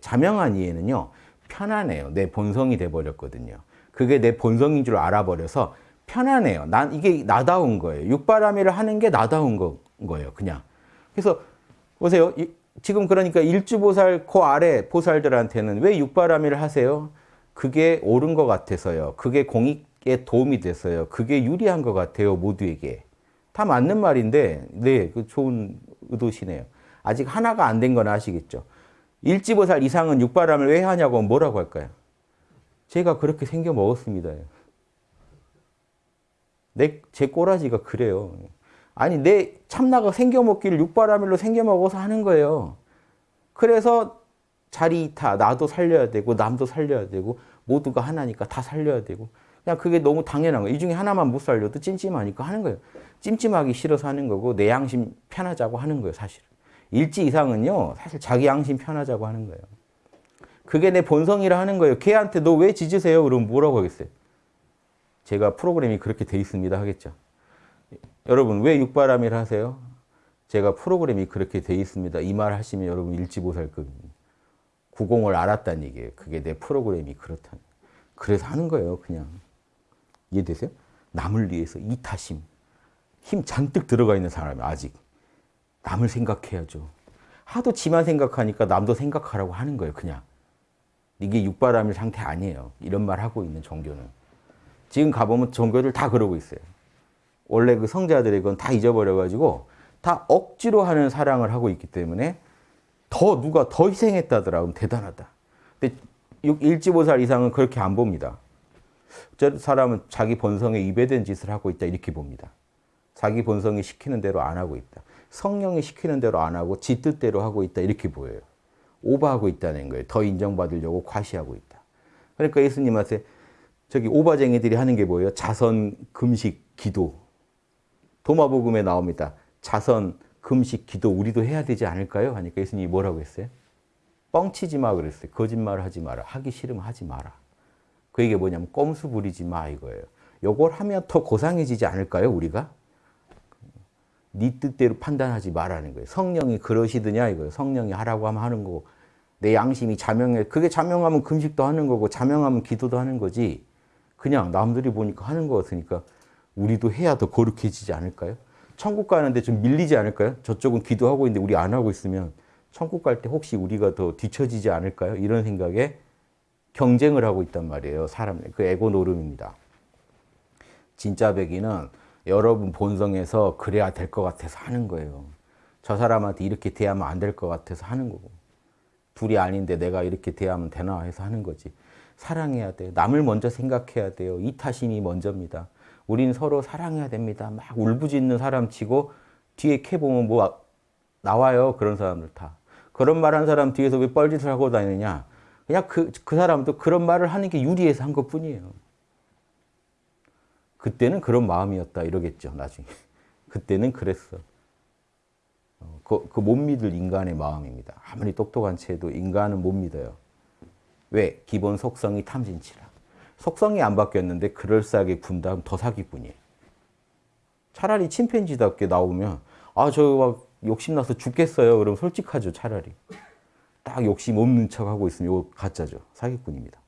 자명한 이해는요. 편안해요. 내 본성이 돼버렸거든요. 그게 내 본성인 줄 알아버려서 편안해요. 난 이게 나다운 거예요. 육바라밀을 하는 게 나다운 거, 거예요. 그냥. 그래서 보세요. 이, 지금 그러니까 일주보살 그 아래 보살들한테는 왜 육바라밀을 하세요? 그게 옳은 것 같아서요. 그게 공익에 도움이 돼서요. 그게 유리한 것 같아요. 모두에게. 다 맞는 말인데 네, 그 좋은 의도시네요. 아직 하나가 안 된 건 아시겠죠? 일지보살 이상은 육바람을 왜 하냐고 뭐라고 할까요? 제가 그렇게 생겨 먹었습니다. 내, 제 꼬라지가 그래요. 아니, 내 참나가 생겨 먹기를 육바라밀로 생겨 먹어서 하는 거예요. 그래서 자리 이타, 나도 살려야 되고, 남도 살려야 되고, 모두가 하나니까 다 살려야 되고. 그냥 그게 너무 당연한 거예요. 이 중에 하나만 못 살려도 찜찜하니까 하는 거예요. 찜찜하기 싫어서 하는 거고, 내 양심 편하자고 하는 거예요, 사실. 일지 이상은요, 사실 자기 양심 편하자고 하는 거예요. 그게 내 본성이라 하는 거예요. 걔한테 너 왜 짖으세요? 그러면 뭐라고 하겠어요? 제가 프로그램이 그렇게 돼 있습니다 하겠죠. 여러분 왜 육바람일 하세요? 제가 프로그램이 그렇게 돼 있습니다. 이 말 하시면 여러분 일지보살급입니다. 구공을 알았다는 얘기예요. 그게 내 프로그램이 그렇다. 그래서 하는 거예요. 그냥. 이해되세요? 남을 위해서 이타심. 힘 잔뜩 들어가 있는 사람이 아직. 남을 생각해야죠. 하도 지만 생각하니까 남도 생각하라고 하는 거예요. 그냥. 이게 육바람일 상태 아니에요. 이런 말 하고 있는 종교는. 지금 가보면 종교들 다 그러고 있어요. 원래 그 성자들의 건 다 잊어버려가지고 다 억지로 하는 사랑을 하고 있기 때문에 더 누가 더 희생했다더라. 그럼 대단하다. 근데 일지보살 이상은 그렇게 안 봅니다. 저 사람은 자기 본성에 위배된 짓을 하고 있다. 이렇게 봅니다. 자기 본성이 시키는 대로 안 하고 있다. 성령이 시키는 대로 안 하고 지 뜻대로 하고 있다. 이렇게 보여요. 오버하고 있다는 거예요. 더 인정받으려고 과시하고 있다. 그러니까 예수님한테 저기 오바쟁이들이 하는 게 뭐예요? 자선, 금식, 기도. 도마복음에 나옵니다. 자선, 금식, 기도 우리도 해야 되지 않을까요? 하니까 예수님이 뭐라고 했어요? 뻥치지 마 그랬어요. 거짓말 하지 마라. 하기 싫으면 하지 마라. 그 얘기 뭐냐면 꼼수 부리지 마 이거예요. 요걸 하면 더 고상해지지 않을까요? 우리가? 네 뜻대로 판단하지 말라는 거예요. 성령이 그러시드냐 이거예요. 성령이 하라고 하면 하는 거고 내 양심이 자명해. 그게 자명하면 금식도 하는 거고 자명하면 기도도 하는 거지. 그냥 남들이 보니까 하는 거 같으니까 우리도 해야 더 거룩해지지 않을까요? 천국 가는데 좀 밀리지 않을까요? 저쪽은 기도하고 있는데 우리 안 하고 있으면 천국 갈 때 혹시 우리가 더 뒤처지지 않을까요? 이런 생각에 경쟁을 하고 있단 말이에요. 사람, 그 에고 노름입니다. 진짜 백이는 여러분 본성에서 그래야 될 것 같아서 하는 거예요. 저 사람한테 이렇게 대하면 안 될 것 같아서 하는 거고. 둘이 아닌데 내가 이렇게 대하면 되나 해서 하는 거지. 사랑해야 돼요. 남을 먼저 생각해야 돼요. 이타심이 먼저입니다. 우린 서로 사랑해야 됩니다. 막 울부짖는 사람 치고 뒤에 캐 보면 뭐 나와요. 그런 사람들 다. 그런 말 한 사람 뒤에서 왜 뻘짓을 하고 다니냐. 그냥 그, 그 사람도 그런 말을 하는 게 유리해서 한 것 뿐이에요. 그때는 그런 마음이었다 이러겠죠. 나중에. 그때는 그랬어. 그, 그 못 믿을 인간의 마음입니다. 아무리 똑똑한 채도 인간은 못 믿어요. 왜? 기본 속성이 탐진치라. 속성이 안 바뀌었는데 그럴싸하게 군다면 더 사기꾼이에요. 차라리 침팬지답게 나오면 아 저 막 욕심나서 죽겠어요. 그럼 솔직하죠 차라리. 딱 욕심 없는 척하고 있으면 이거 가짜죠. 사기꾼입니다.